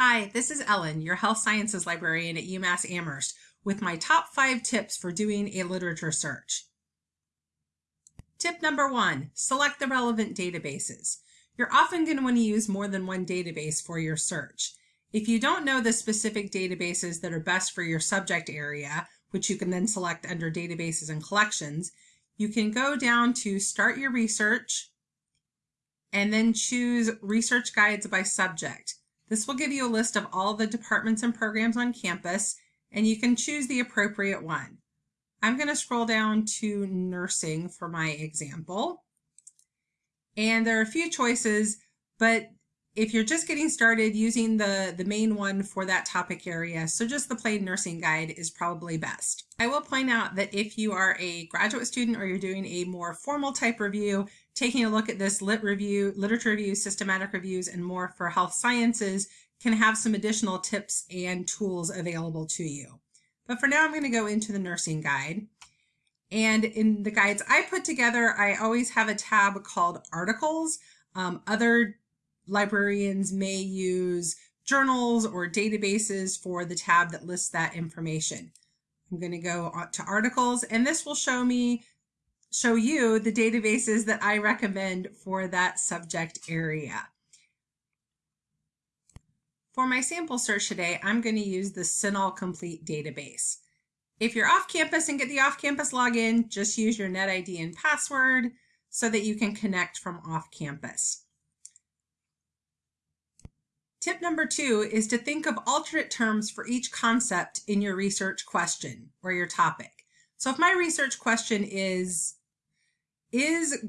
Hi, this is Ellen, your health sciences librarian at UMass Amherst, with my top five tips for doing a literature search. Tip number one, select the relevant databases. You're often going to want to use more than one database for your search. If you don't know the specific databases that are best for your subject area, which you can then select under databases and collections, you can go down to start your research and then choose research guides by subject. This will give you a list of all the departments and programs on campus, and you can choose the appropriate one. I'm going to scroll down to nursing for my example. And there are a few choices, but if you're just getting started using the, the main one for that topic area, so just the plain nursing guide is probably best. I will point out that if you are a graduate student or you're doing a more formal type review, taking a look at this lit review, literature review, systematic reviews, and more for health sciences can have some additional tips and tools available to you. But for now, I'm going to go into the nursing guide. And in the guides I put together, I always have a tab called articles. Um, other librarians may use journals or databases for the tab that lists that information. I'm going to go to articles and this will show me show you the databases that I recommend for that subject area. For my sample search today, I'm going to use the CINAHL Complete database. If you're off campus and get the off-campus login, just use your NetID and password so that you can connect from off campus. Tip number two is to think of alternate terms for each concept in your research question or your topic. So if my research question is is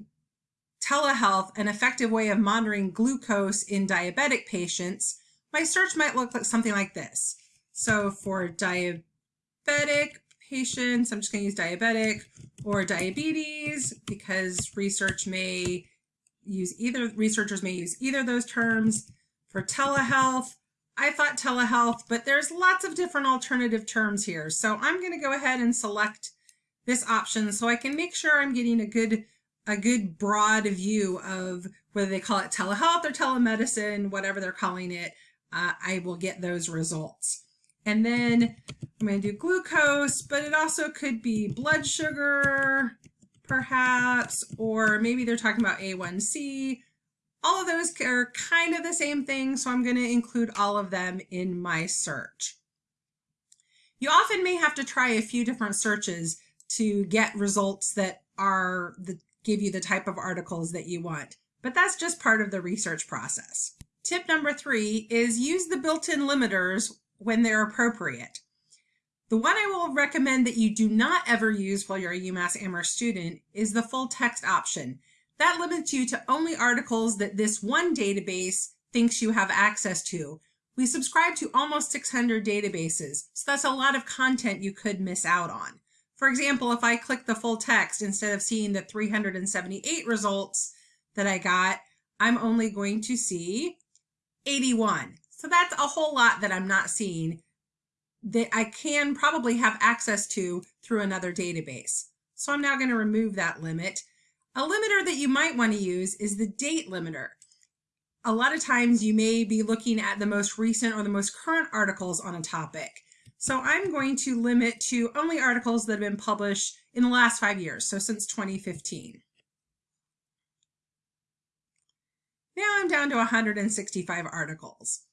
telehealth an effective way of monitoring glucose in diabetic patients? My search might look like something like this. So for diabetic patients, I'm just going to use diabetic or diabetes because research may use either, researchers may use either those terms. For telehealth, I thought telehealth, but there's lots of different alternative terms here. So I'm going to go ahead and select this option so I can make sure I'm getting a good a good broad view of whether they call it telehealth or telemedicine, whatever they're calling it, uh, I will get those results. And then I'm going to do glucose, but it also could be blood sugar, perhaps, or maybe they're talking about A1C. All of those are kind of the same thing, so I'm going to include all of them in my search. You often may have to try a few different searches to get results that are the, give you the type of articles that you want, but that's just part of the research process. Tip number three is use the built-in limiters when they're appropriate. The one I will recommend that you do not ever use while you're a UMass Amherst student is the full text option. That limits you to only articles that this one database thinks you have access to. We subscribe to almost 600 databases, so that's a lot of content you could miss out on. For example, if I click the full text, instead of seeing the 378 results that I got, I'm only going to see 81. So that's a whole lot that I'm not seeing that I can probably have access to through another database. So I'm now going to remove that limit. A limiter that you might want to use is the date limiter. A lot of times you may be looking at the most recent or the most current articles on a topic. So I'm going to limit to only articles that have been published in the last five years, so since 2015. Now I'm down to 165 articles.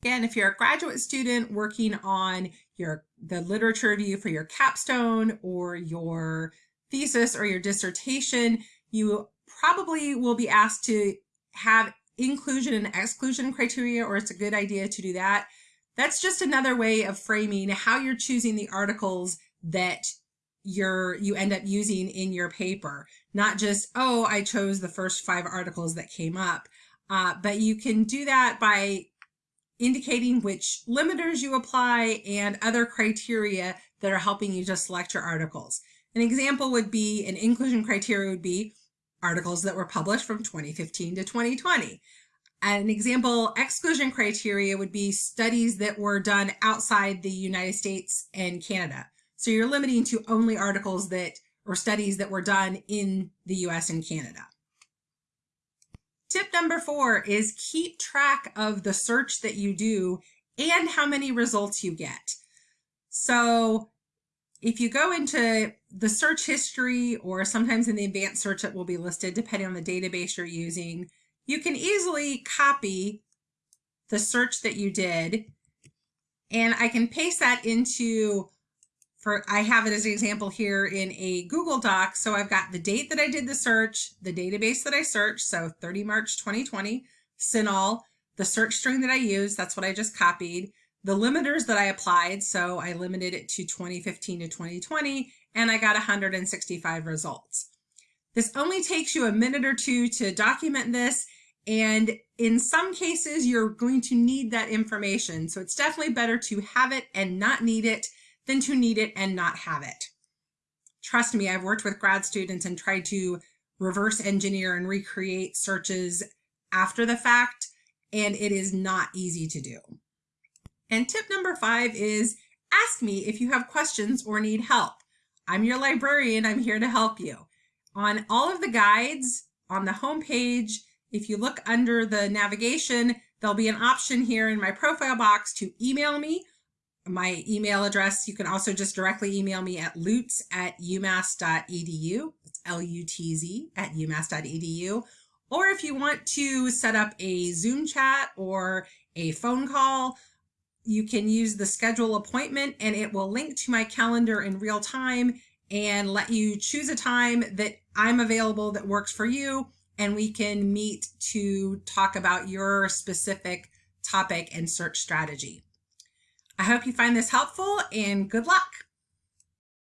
Again, if you're a graduate student working on your the literature review for your capstone or your thesis or your dissertation, you probably will be asked to have inclusion and exclusion criteria, or it's a good idea to do that. That's just another way of framing how you're choosing the articles that you're you end up using in your paper. Not just, oh, I chose the first five articles that came up. Uh, but you can do that by indicating which limiters you apply and other criteria that are helping you to select your articles. An example would be, an inclusion criteria would be articles that were published from 2015 to 2020. An example exclusion criteria would be studies that were done outside the United States and Canada. So you're limiting to only articles that or studies that were done in the US and Canada. Tip number four is keep track of the search that you do and how many results you get. So if you go into the search history or sometimes in the advanced search it will be listed depending on the database you're using, you can easily copy the search that you did and I can paste that into for I have it as an example here in a Google Doc. So I've got the date that I did the search, the database that I searched, so 30 March 2020, CINAHL, the search string that I used, that's what I just copied, the limiters that I applied, so I limited it to 2015 to 2020, and I got 165 results. This only takes you a minute or two to document this, and in some cases, you're going to need that information. So it's definitely better to have it and not need it than to need it and not have it. Trust me, I've worked with grad students and tried to reverse engineer and recreate searches after the fact, and it is not easy to do. And tip number five is ask me if you have questions or need help. I'm your librarian, I'm here to help you. On all of the guides on the home page, if you look under the navigation, there'll be an option here in my profile box to email me. My email address, you can also just directly email me at lutz at umass.edu. It's L-U-T-Z at umass.edu. Or if you want to set up a Zoom chat or a phone call, you can use the schedule appointment and it will link to my calendar in real time and let you choose a time that I'm available that works for you and we can meet to talk about your specific topic and search strategy. I hope you find this helpful and good luck.